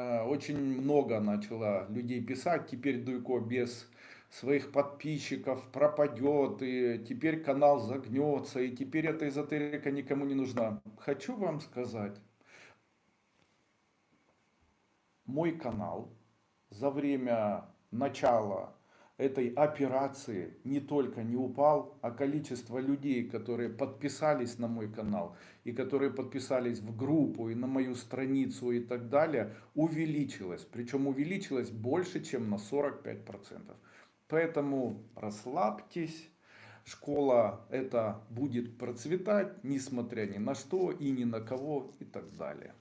э, очень много начало людей писать, теперь Дуйко без своих подписчиков пропадет, и теперь канал загнется, и теперь эта эзотерика никому не нужна. Хочу вам сказать, мой канал за время начала этой операции не только не упал, а количество людей, которые подписались на мой канал и которые подписались в группу и на мою страницу и так далее, увеличилось. Причем увеличилось больше, чем на 45%. Поэтому расслабьтесь. Школа это будет процветать, несмотря ни на что и ни на кого и так далее.